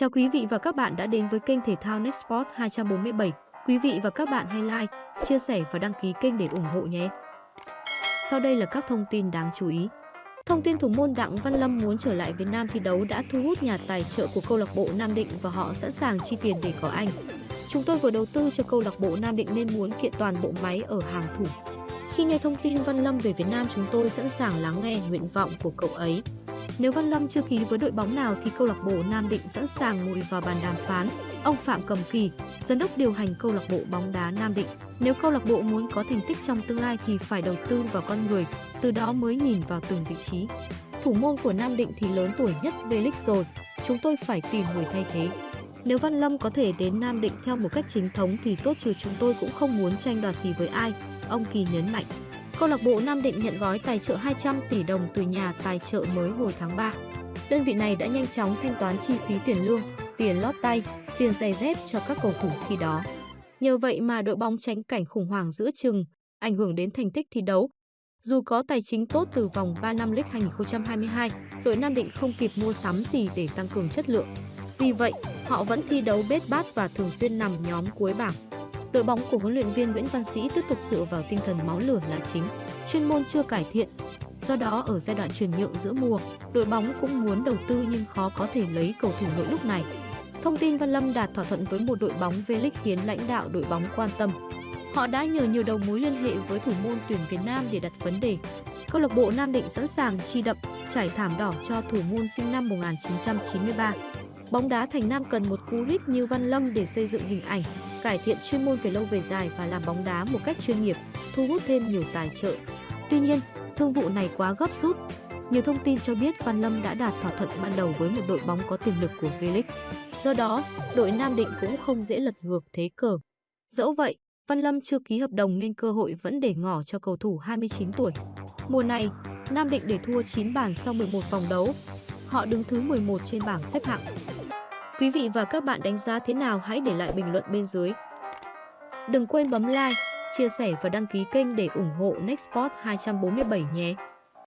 Chào quý vị và các bạn đã đến với kênh thể thao Nextport 247. Quý vị và các bạn hãy like, chia sẻ và đăng ký kênh để ủng hộ nhé. Sau đây là các thông tin đáng chú ý. Thông tin thủ môn Đặng Văn Lâm muốn trở lại Việt Nam thi đấu đã thu hút nhà tài trợ của câu lạc bộ Nam Định và họ sẵn sàng chi tiền để có anh. Chúng tôi vừa đầu tư cho câu lạc bộ Nam Định nên muốn kiện toàn bộ máy ở hàng thủ. Khi nghe thông tin Văn Lâm về Việt Nam, chúng tôi sẵn sàng lắng nghe nguyện vọng của cậu ấy. Nếu Văn Lâm chưa ký với đội bóng nào thì câu lạc bộ Nam Định sẵn sàng ngồi vào bàn đàm phán. Ông Phạm Cầm Kỳ, giám đốc điều hành câu lạc bộ bóng đá Nam Định, nếu câu lạc bộ muốn có thành tích trong tương lai thì phải đầu tư vào con người, từ đó mới nhìn vào từng vị trí. Thủ môn của Nam Định thì lớn tuổi nhất V-League rồi, chúng tôi phải tìm người thay thế. Nếu Văn Lâm có thể đến Nam Định theo một cách chính thống thì tốt trừ chúng tôi cũng không muốn tranh đoạt gì với ai, ông Kỳ nhấn mạnh. Câu lạc bộ Nam Định nhận gói tài trợ 200 tỷ đồng từ nhà tài trợ mới hồi tháng 3. Đơn vị này đã nhanh chóng thanh toán chi phí tiền lương, tiền lót tay, tiền giày dép cho các cầu thủ khi đó. Nhờ vậy mà đội bóng tránh cảnh khủng hoảng giữa chừng, ảnh hưởng đến thành tích thi đấu. Dù có tài chính tốt từ vòng 3 năm League 2022, đội Nam Định không kịp mua sắm gì để tăng cường chất lượng. Vì vậy, họ vẫn thi đấu bết bát và thường xuyên nằm nhóm cuối bảng đội bóng của huấn luyện viên Nguyễn Văn Sĩ tiếp tục dựa vào tinh thần máu lửa là chính, chuyên môn chưa cải thiện. Do đó ở giai đoạn chuyển nhượng giữa mùa, đội bóng cũng muốn đầu tư nhưng khó có thể lấy cầu thủ nội lúc này. Thông tin Văn Lâm đạt thỏa thuận với một đội bóng V-League khiến lãnh đạo đội bóng quan tâm. Họ đã nhờ nhiều đầu mối liên hệ với thủ môn tuyển Việt Nam để đặt vấn đề. Câu lạc bộ Nam Định sẵn sàng chi đậm, trải thảm đỏ cho thủ môn sinh năm 1993. Bóng đá Thành Nam cần một cú hích như Văn Lâm để xây dựng hình ảnh, cải thiện chuyên môn về lâu về dài và làm bóng đá một cách chuyên nghiệp, thu hút thêm nhiều tài trợ. Tuy nhiên, thương vụ này quá gấp rút. Nhiều thông tin cho biết Văn Lâm đã đạt thỏa thuận ban đầu với một đội bóng có tiềm lực của V-League. Do đó, đội Nam Định cũng không dễ lật ngược thế cờ. Dẫu vậy, Văn Lâm chưa ký hợp đồng nên cơ hội vẫn để ngỏ cho cầu thủ 29 tuổi. Mùa này, Nam Định để thua 9 bàn sau 11 vòng đấu. Họ đứng thứ 11 trên bảng xếp hạng. Quý vị và các bạn đánh giá thế nào hãy để lại bình luận bên dưới. Đừng quên bấm like, chia sẻ và đăng ký kênh để ủng hộ Nextport 247 nhé.